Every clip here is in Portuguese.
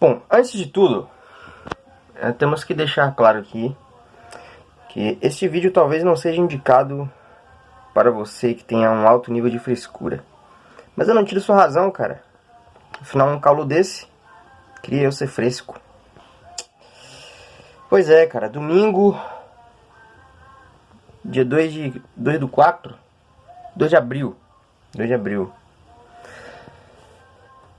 Bom, antes de tudo, é, temos que deixar claro aqui que este vídeo talvez não seja indicado para você que tenha um alto nível de frescura. Mas eu não tiro sua razão, cara. Afinal, um calor desse, queria eu ser fresco. Pois é, cara, domingo, dia 2 de 2 do 4, 2 de abril, 2 de abril.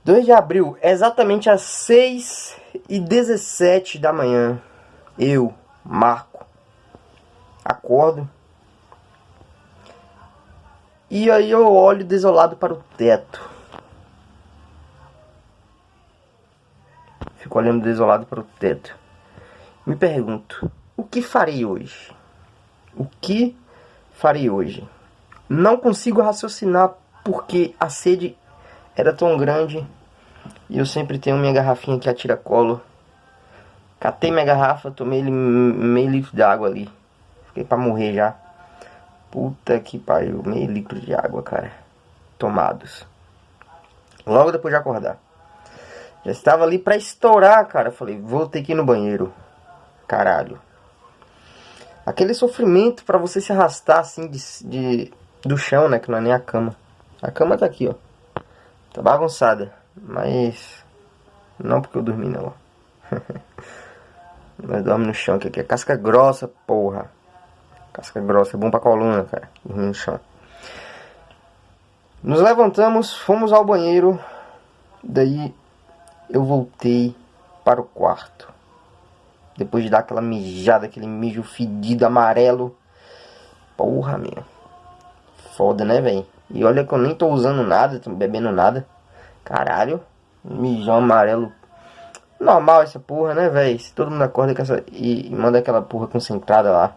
2 de abril, exatamente às 6 e 17 da manhã, eu, Marco, acordo. E aí eu olho desolado para o teto. Fico olhando desolado para o teto. Me pergunto, o que farei hoje? O que farei hoje? Não consigo raciocinar porque a sede era tão grande e eu sempre tenho minha garrafinha que atira colo. Catei minha garrafa, tomei meio litro de água ali. Fiquei pra morrer já. Puta que pariu, meio litro de água, cara. Tomados. Logo depois de acordar. Já estava ali pra estourar, cara. Falei, vou ter que ir no banheiro. Caralho. Aquele sofrimento pra você se arrastar assim de, de, do chão, né? Que não é nem a cama. A cama tá aqui, ó. Tá bagunçada. Mas. Não porque eu dormi, não. Nós dormimos no chão, que aqui é casca grossa, porra. Casca grossa, é bom pra coluna, cara. Dormir no chão. Nos levantamos, fomos ao banheiro. Daí eu voltei para o quarto. Depois de dar aquela mijada, aquele mijo fedido amarelo. Porra, meu. Foda, né, velho? E olha que eu nem tô usando nada, tô bebendo nada. Caralho. Mijão amarelo. Normal essa porra, né, velho? Se todo mundo acorda com essa, e, e manda aquela porra concentrada lá.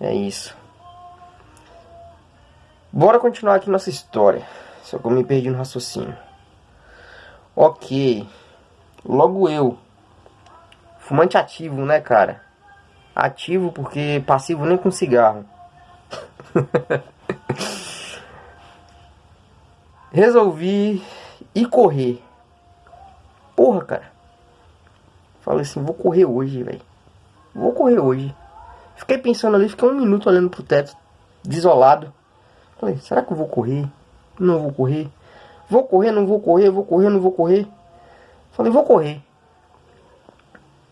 É isso. Bora continuar aqui nossa história. Só que eu me perdi no raciocínio. Ok. Logo eu. Fumante ativo, né, cara? Ativo porque passivo nem com cigarro. Resolvi ir correr. Porra, cara. Falei assim, vou correr hoje, velho. Vou correr hoje. Fiquei pensando ali, fiquei um minuto olhando pro teto, desolado. Falei, será que eu vou correr? Não vou correr. Vou correr, não vou correr, vou correr, não vou correr. Falei, vou correr.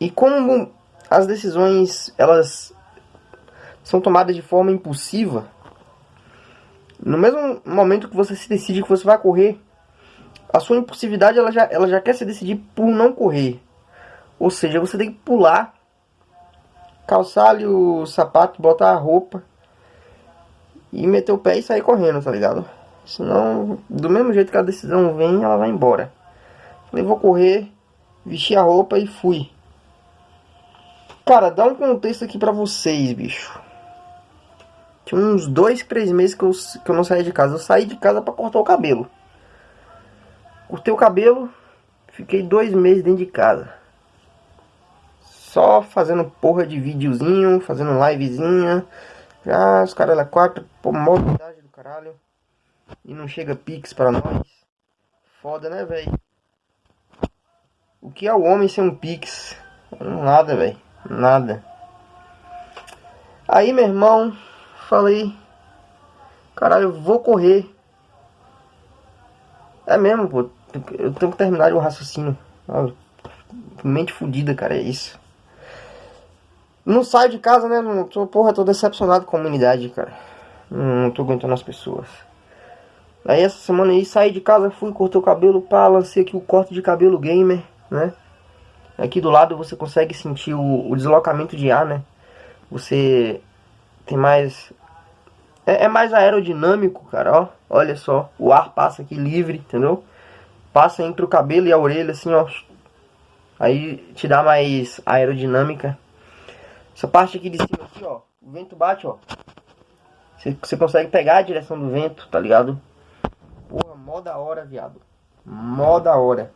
E como as decisões, elas são tomadas de forma impulsiva, no mesmo momento que você se decide que você vai correr, a sua impulsividade ela já, ela já quer se decidir por não correr. Ou seja, você tem que pular, calçar ali o sapato, botar a roupa e meter o pé e sair correndo, tá ligado? Senão, do mesmo jeito que a decisão vem, ela vai embora. Falei, vou correr, vestir a roupa e fui. Cara, dá um contexto aqui pra vocês, bicho. Tinha uns dois, três meses que eu, que eu não saí de casa. Eu saí de casa pra cortar o cabelo. Cortei o cabelo, fiquei dois meses dentro de casa. Só fazendo porra de videozinho, fazendo livezinha. Já os caras lá quatro, pô, mobilidade do caralho. E não chega pix pra nós. Foda, né, velho? O que é o homem sem um pix? Nada, velho. Nada. Aí, meu irmão, falei, caralho, vou correr. É mesmo, pô eu tenho que terminar o raciocínio. mente fodida, cara, é isso. Não saio de casa, né? Não tô, porra, tô decepcionado com a comunidade, cara. Não, não tô aguentando as pessoas. Aí essa semana aí saí de casa, fui, cortei o cabelo, pá, lancei aqui o corte de cabelo gamer, né? Aqui do lado você consegue sentir o, o deslocamento de ar, né? Você tem mais... É, é mais aerodinâmico, cara, ó. Olha só, o ar passa aqui livre, entendeu? passa entre o cabelo e a orelha, assim, ó. Aí te dá mais aerodinâmica. Essa parte aqui de cima, aqui, ó. O vento bate, ó. Você, você consegue pegar a direção do vento, tá ligado? Porra, mó da hora, viado. Mó da hora.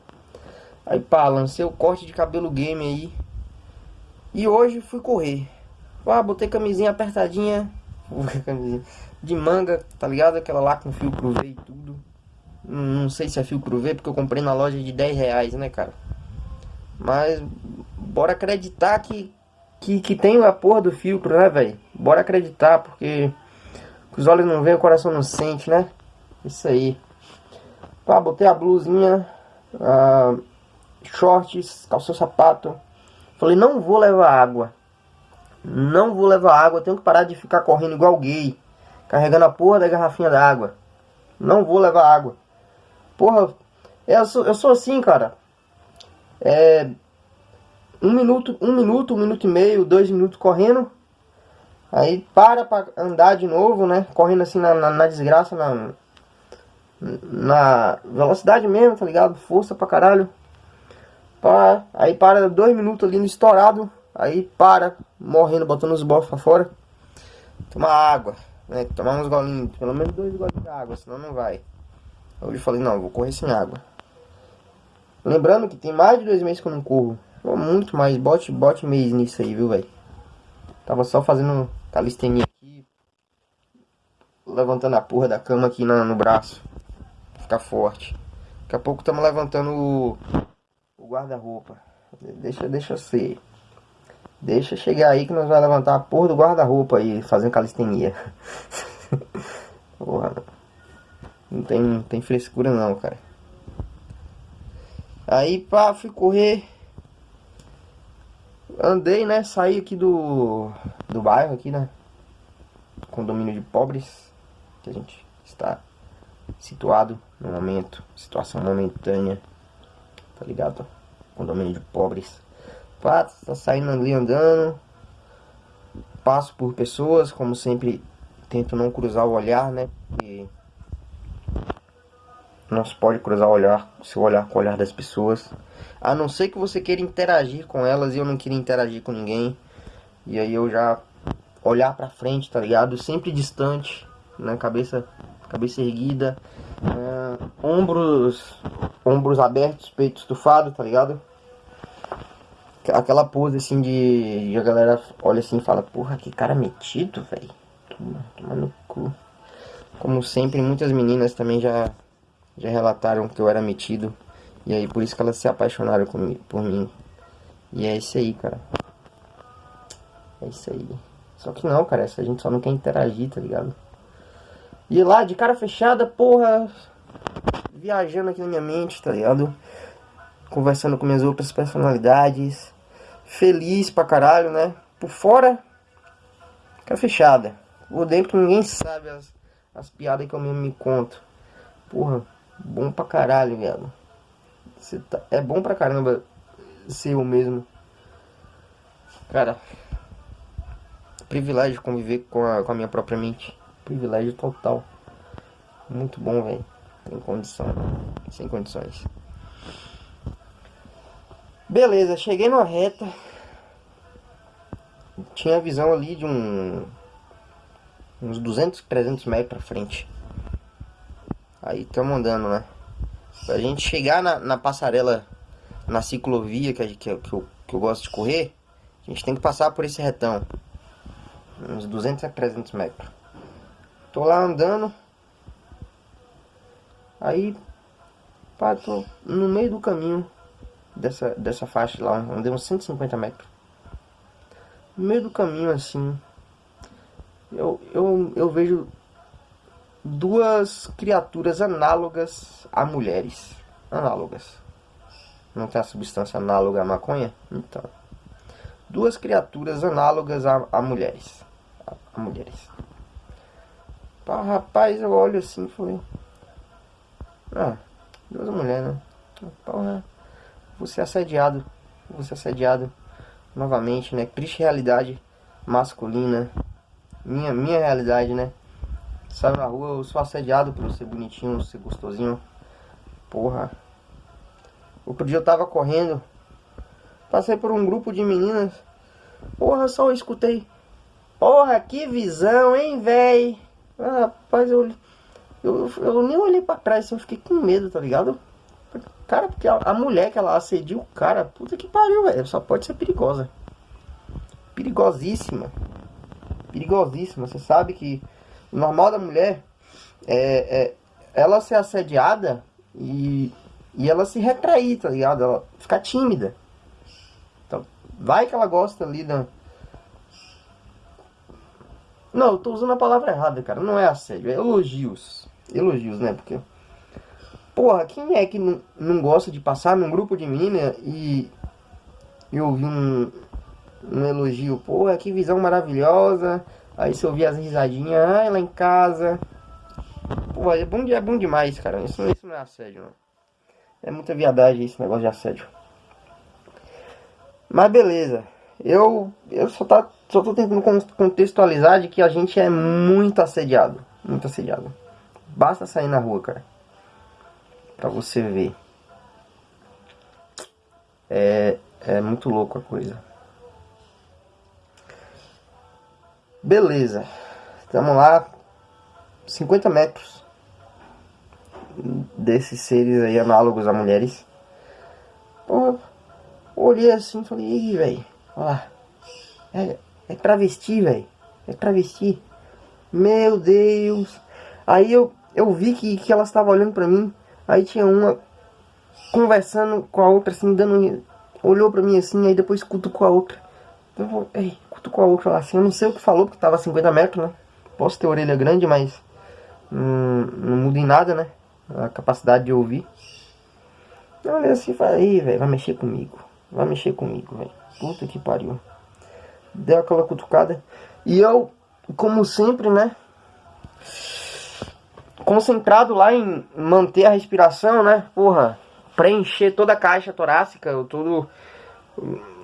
Aí, pá, lancei o corte de cabelo game aí. E hoje fui correr. Ah, botei camisinha apertadinha. De manga, tá ligado? Aquela lá com fio pro V e tudo. Não sei se é fio V, porque eu comprei na loja de 10 reais, né, cara? Mas bora acreditar que, que, que tem a porra do filtro, né, velho? Bora acreditar, porque os olhos não veem, o coração não sente, né? Isso aí. Pá, botei a blusinha, shorts, calçou sapato. Falei, não vou levar água. Não vou levar água, tenho que parar de ficar correndo igual gay. Carregando a porra da garrafinha d'água. Não vou levar água. Porra, eu sou, eu sou assim, cara. É, um minuto, um minuto, um minuto e meio, dois minutos correndo. Aí para pra andar de novo, né? Correndo assim na, na, na desgraça, na, na velocidade mesmo, tá ligado? Força pra caralho. Aí para dois minutos ali no estourado. Aí para, morrendo, botando os bofos pra fora. Tomar água, né? Tomar uns golinhos, pelo menos dois golinhos de água, senão não vai. Hoje eu falei, não, vou correr sem água. Lembrando que tem mais de dois meses que eu não corro. Muito mais, bote, bote mês nisso aí, viu, velho? Tava só fazendo calistenia aqui. Levantando a porra da cama aqui no, no braço. Ficar forte. Daqui a pouco estamos levantando o, o guarda-roupa. Deixa, deixa ser. Deixa chegar aí que nós vamos levantar a porra do guarda-roupa aí, fazendo calistenia. porra. Não tem, não tem frescura não, cara. Aí, pá, fui correr. Andei, né? Saí aqui do, do bairro, aqui, né? Condomínio de pobres. Que a gente está situado no momento. Situação momentânea. Tá ligado? Condomínio de pobres. Pá, tá saindo ali andando. Passo por pessoas, como sempre. Tento não cruzar o olhar, né? Porque não se pode cruzar o olhar, seu olhar com o olhar das pessoas. A não ser que você queira interagir com elas e eu não queria interagir com ninguém. E aí eu já olhar pra frente, tá ligado? Sempre distante, né? Cabeça, cabeça erguida. É, ombros, ombros abertos, peito estufado, tá ligado? Aquela pose assim de, de a galera olha assim e fala, porra, que cara metido, velho. Toma, toma no cu. Como sempre, muitas meninas também já já relataram que eu era metido. E aí por isso que elas se apaixonaram por mim. E é isso aí, cara. É isso aí. Só que não, cara, a gente só não quer interagir, tá ligado? E lá, de cara fechada, porra, viajando aqui na minha mente, tá ligado? Conversando com minhas outras personalidades. Feliz pra caralho, né? Por fora, cara fechada. Por dentro ninguém sabe as, as piadas que eu mesmo me conto. Porra, Bom pra caralho. Você tá... É bom pra caramba ser eu mesmo. Cara, privilégio conviver com a, com a minha própria mente. Privilégio total. Muito bom, velho. Sem condição. Sem condições. Beleza, cheguei numa reta. Tinha a visão ali de um... Uns 200, 300 metros pra frente. Aí estamos andando, né? Pra gente chegar na, na passarela, na ciclovia que, que, que, eu, que eu gosto de correr, a gente tem que passar por esse retão. Uns 200 a 300 metros. Tô lá andando. Aí, pá, tô no meio do caminho dessa, dessa faixa lá. Andei uns 150 metros. No meio do caminho, assim, eu, eu, eu vejo duas criaturas análogas a mulheres. Análogas. Não tem a substância análoga à maconha? Então. Duas criaturas análogas a, a mulheres. A, a mulheres. Pá, rapaz, eu olho assim e falei. Ah, duas mulheres, né? Porra, vou ser assediado. Vou ser assediado novamente, né? Triste realidade masculina. Minha, minha realidade, né? Saio na rua, eu sou assediado por ser bonitinho, ser gostosinho. Porra. Outro dia eu tava correndo. Passei por um grupo de meninas. Porra, só eu escutei. Porra, que visão, hein, véi? Ah, rapaz, eu, eu, eu nem olhei pra trás, eu fiquei com medo, tá ligado? Cara, porque a, a mulher que ela assediu o cara, puta que pariu, velho. Só pode ser perigosa. Perigosíssima. Perigosíssima. Você sabe que o normal da mulher é, é ela ser assediada e, e ela se retrair, tá ligado? Ela ficar tímida. Vai que ela gosta ali da... Não, eu tô usando a palavra errada, cara. Não é assédio, é elogios. Elogios, né? Porque... Porra, quem é que não, não gosta de passar num grupo de mina e... E ouvir um... Um elogio. Porra, que visão maravilhosa. Aí você ouvir as risadinhas. Ai, lá em casa... Pô, é bom, é bom demais, cara. Isso, isso não é assédio, não. É muita viadagem esse negócio de assédio. Mas beleza. Eu, eu só, tá, só tô tentando contextualizar de que a gente é muito assediado. Muito assediado. Basta sair na rua, cara. Pra você ver. É, é muito louco a coisa. Beleza. Tamo lá. 50 metros desses seres aí análogos a mulheres. Pô, olhei assim e falei, ih, velho, ó é, é travesti, velho, é travesti. Meu Deus. Aí eu, eu vi que, que ela estava olhando pra mim, aí tinha uma conversando com a outra, assim, dando... Olhou pra mim assim, aí depois cutucou a outra. Eu vou, ei, cutucou a outra lá assim, eu não sei o que falou, porque tava a 50 metros, né? Posso ter orelha grande, mas não, não muda em nada, né? A capacidade de ouvir. Eu olhei assim e falei, velho, vai mexer comigo. Vai mexer comigo, velho. Puta que pariu. Deu aquela cutucada. E eu, como sempre, né? Concentrado lá em manter a respiração, né? Porra, preencher toda a caixa torácica, todo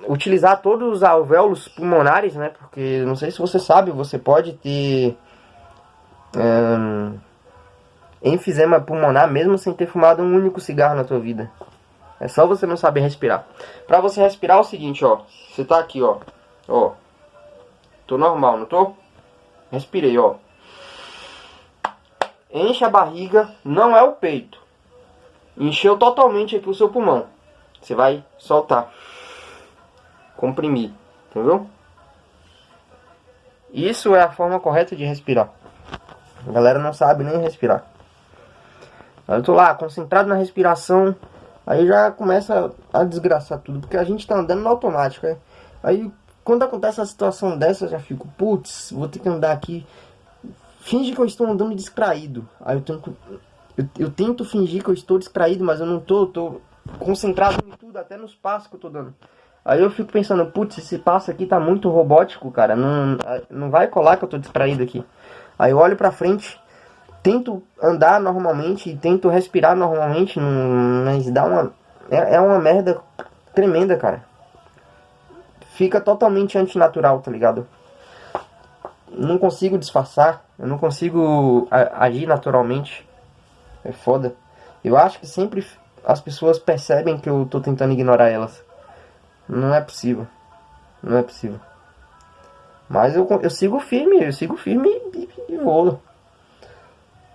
utilizar todos os alvéolos pulmonares, né? Porque não sei se você sabe, você pode ter um, enfisema pulmonar mesmo sem ter fumado um único cigarro na tua vida. É só você não saber respirar. Pra você respirar é o seguinte, ó. Você tá aqui, ó. Ó. Tô normal, não tô? Respirei, ó. Enche a barriga, não é o peito. Encheu totalmente aqui o seu pulmão. Você vai soltar. Comprimir, entendeu? Isso é a forma correta de respirar. A galera não sabe nem respirar. Eu tô lá, concentrado na respiração. Aí já começa a desgraçar tudo. Porque a gente tá andando no automático. Né? Aí quando acontece uma situação dessa, eu já fico, putz, vou ter que andar aqui. Finge que eu estou andando distraído. Aí eu tento, eu, eu tento fingir que eu estou distraído, mas eu não tô, eu tô concentrado em tudo, até nos passos que eu tô dando. Aí eu fico pensando, putz, esse passo aqui tá muito robótico, cara. Não, não vai colar que eu tô distraído aqui. Aí eu olho pra frente, tento andar normalmente, tento respirar normalmente, mas dá uma... É, é uma merda tremenda, cara. Fica totalmente antinatural, tá ligado? Não consigo disfarçar, eu não consigo agir naturalmente. É foda. Eu acho que sempre as pessoas percebem que eu tô tentando ignorar elas. Não é possível. Não é possível. Mas eu, eu sigo firme, eu sigo firme e, e, e vou.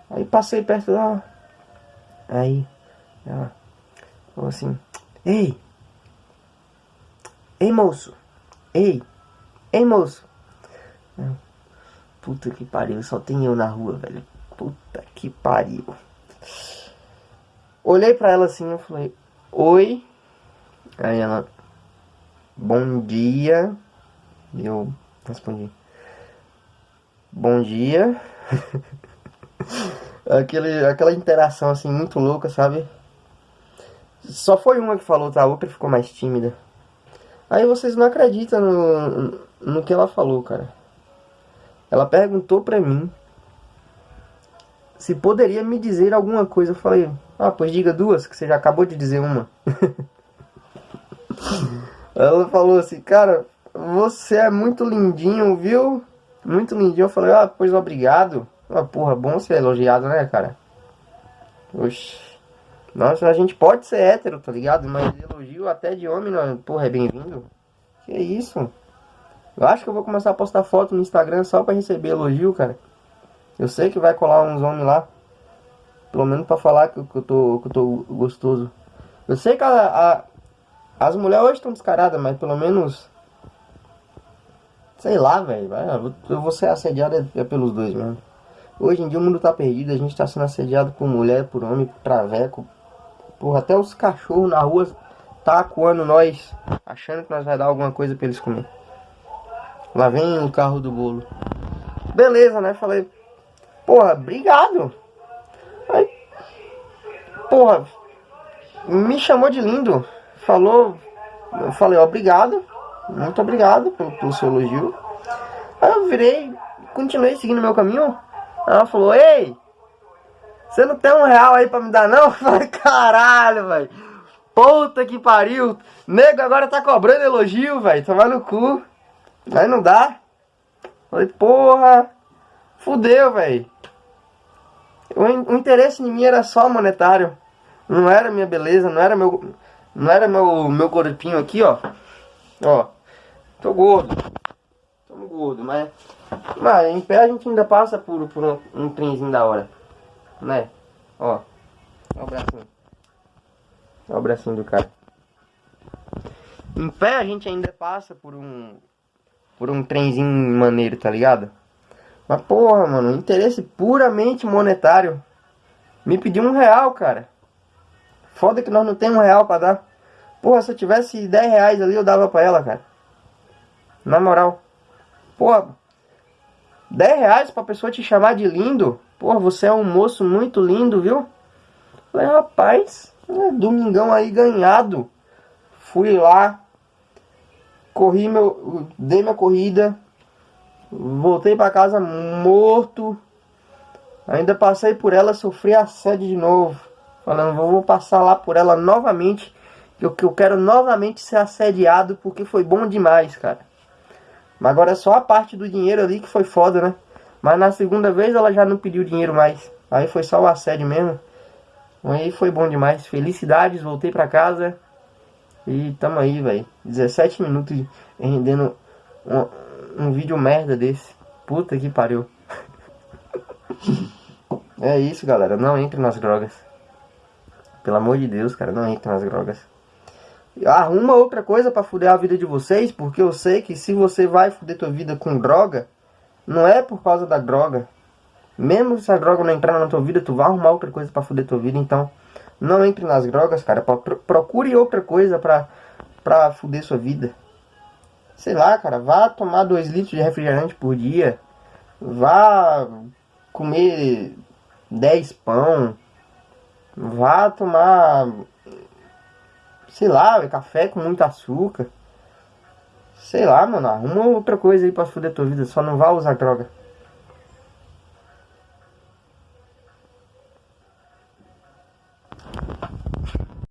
Aí passei perto dela. Aí ela falou assim: Ei! Ei moço! Ei! Ei moço! Puta que pariu, só tem eu na rua, velho. Puta que pariu. Olhei pra ela assim e falei: Oi! Aí ela: Bom dia. Eu Respondi. Bom dia. Aquele, aquela interação assim muito louca, sabe? Só foi uma que falou, tá? A outra ficou mais tímida. Aí vocês não acreditam no, no que ela falou, cara. Ela perguntou pra mim se poderia me dizer alguma coisa. Eu falei, ah, pois diga duas, que você já acabou de dizer uma. ela falou assim, cara, você é muito lindinho, viu? Muito lindinho. Eu falei, ah, pois obrigado. Ah, porra, bom ser elogiado, né, cara? Oxi. Nossa, a gente pode ser hétero, tá ligado? Mas elogio até de homem, não, porra, é bem-vindo. Que isso? Eu acho que eu vou começar a postar foto no Instagram só pra receber elogio, cara. Eu sei que vai colar uns homens lá. Pelo menos pra falar que, que, eu, tô, que eu tô gostoso. Eu sei que a, a as mulheres hoje estão descaradas, mas pelo menos Sei lá, velho. Eu vou ser assediado é, é pelos dois mesmo. Hoje em dia o mundo tá perdido. A gente tá sendo assediado por mulher, por homem, por traveco. Porra, até os cachorros na rua tá acuando nós, achando que nós vai dar alguma coisa pra eles comer. Lá vem o carro do bolo. Beleza, né? Falei, porra, obrigado. Aí, porra, me chamou de lindo. Falou, eu falei, obrigado, muito obrigado pelo, pelo seu elogio. Aí eu virei, continuei seguindo meu caminho. Ela falou, ei, você não tem um real aí pra me dar não? Eu falei, caralho, velho. Puta que pariu. Nego agora tá cobrando elogio, velho. Tomar no cu. Aí não dá. Falei, porra. Fudeu, velho. O, o interesse em mim era só monetário. Não era minha beleza, não era meu. Não era meu, meu corpinho aqui, ó. Ó. Tô gordo. Tô gordo, mas. Mas em pé a gente ainda passa por, por um, um trenzinho da hora. Né? Ó. Ó o bracinho. Ó o bracinho do cara. Em pé a gente ainda passa por um. Por um trenzinho maneiro, tá ligado? Mas porra, mano, interesse puramente monetário. Me pediu um real, cara. Foda que nós não temos um real pra dar. Porra, se eu tivesse 10 reais ali, eu dava pra ela, cara. Na moral. Porra, 10 reais pra pessoa te chamar de lindo. Porra, você é um moço muito lindo, viu? Falei, rapaz, é domingão aí ganhado. Fui lá, corri meu, dei minha corrida, voltei para casa morto. Ainda passei por ela, sofri assédio de novo. Falando, vou passar lá por ela novamente. Que eu, eu quero novamente ser assediado porque foi bom demais, cara. Mas agora é só a parte do dinheiro ali que foi foda, né? Mas na segunda vez ela já não pediu dinheiro mais. Aí foi só o assédio mesmo. Aí foi bom demais. Felicidades, voltei pra casa. E tamo aí, velho. 17 minutos rendendo um, um vídeo merda desse. Puta que pariu. é isso, galera. Não entre nas drogas. Pelo amor de Deus, cara. Não entre nas drogas. Arruma outra coisa pra fuder a vida de vocês. Porque eu sei que se você vai fuder tua vida com droga não é por causa da droga. Mesmo se a droga não entrar na tua vida, tu vai arrumar outra coisa pra fuder tua vida. Então, não entre nas drogas, cara. Procure outra coisa pra, pra fuder sua vida. Sei lá, cara. Vá tomar 2 litros de refrigerante por dia. Vá comer 10 pão. Vá tomar, sei lá, café com muito açúcar. Sei lá, mano, arruma outra coisa aí pra fuder tua vida, só não vá usar droga.